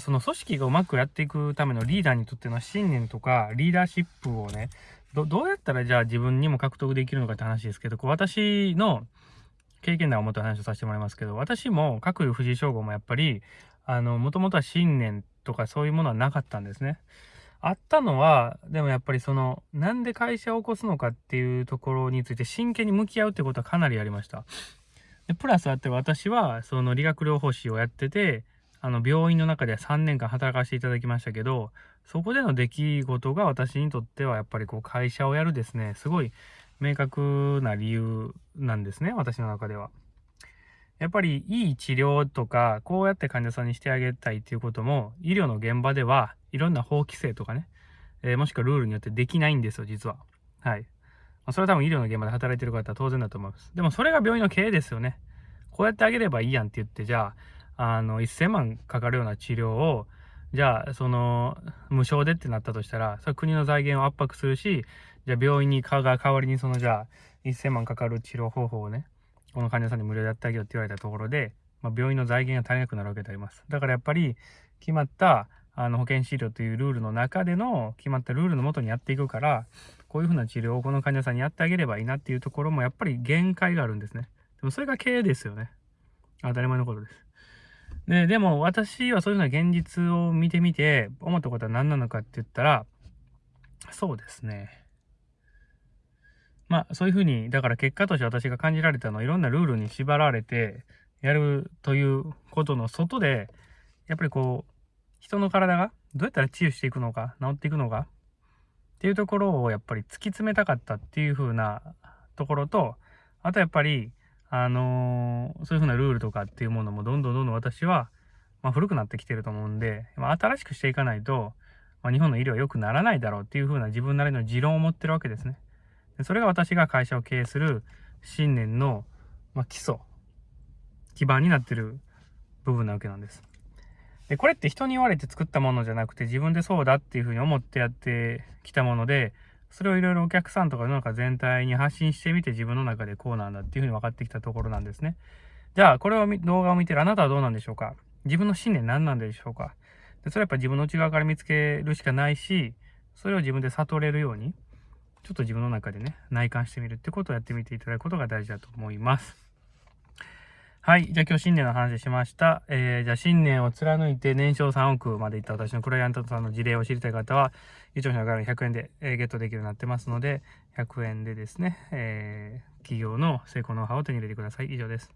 その組織がうまくやっていくためのリーダーにとっての信念とかリーダーシップをね、どうやったらじゃあ自分にも獲得できるのかって話ですけど、私の経験談をもと話をさせてもらいますけど、私も各藤井翔吾もやっぱり、もともとは信念とかそういうものはなかったんですね。あったのは、でもやっぱりその、なんで会社を起こすのかっていうところについて真剣に向き合うってことはかなりありました。で、プラスあって私は、その理学療法士をやってて、あの、病院の中で3年間働かせていただきましたけど、そこでの出来事が私にとってはやっぱりこう会社をやるですね、すごい明確な理由なんですね、私の中では。やっぱりいい治療とか、こうやって患者さんにしてあげたいっていうことも、医療の現場ではいろんな法規制とかね、えー、もしくはルールによってできないんですよ、実は。はい。ま、それは多分医療の現場で働いてる方は当然だと思います。でもそれが病院の経営ですよね。こうやってあげればいいやんって言って、じゃあ、あの、1000万かかるような治療を、じゃあ、その、無償でってなったとしたら、それ国の財源を圧迫するし、じゃあ病院にが代わりにその、じゃあ、1000万かかる治療方法をね、この患者さんに無料でやってあげようって言われたところで、まあ、病院の財源が足りなくなるわけであります。だからやっぱり、決まった、あの、保険診療というルールの中での、決まったルールのもとにやっていくから、こういうふうな治療をこの患者さんにやってあげればいいなっていうところも、やっぱり限界があるんですね。でもそれが経営ですよね。当たり前のことです。で、でも私はそういうふうな現実を見てみて思ったことは何なのかって言ったら、そうですね。まあそういうふうに、だから結果として私が感じられたのは、いろんなルールに縛られてやるということの外で、やっぱりこう、人の体がどうやったら治癒していくのか、治っていくのかっていうところをやっぱり突き詰めたかったっていうふうなところと、あとやっぱりあのー、そういう風なルールとかっていうものもどんどんどんどん私は、まあ、古くなってきてると思うんで、まあ、新しくしていかないと、まあ、日本の医療は良くならないだろうっていう風な自分なりの持論を持ってるわけですね。でそれが私が会社を経営する信念の、まあ、基礎、基盤になってる部分なわけなんです。で、これって人に言われて作ったものじゃなくて自分でそうだっていう風に思ってやってきたもので、それをいろいろお客さんとか世の中全体に発信してみて自分の中でこうなんだっていうふうに分かってきたところなんですね。じゃあ、これを動画を見てるあなたはどうなんでしょうか？自分の信念何なんでしょうか？でそれはやっぱ自分の内側から見つけるしかないし、それを自分で悟れるように、ちょっと自分の中でね、内観してみるってことをやってみていただくことが大事だと思います。はい。じゃあ今日新年の話しました。えー、じゃあ新年を貫いて年商3億までいった私のクライアントさんの事例を知りたい方は、YouTube の概100円で、えー、ゲットできるようになってますので、100円でですね、えー、企業の成功ノウハウを手に入れてください。以上です。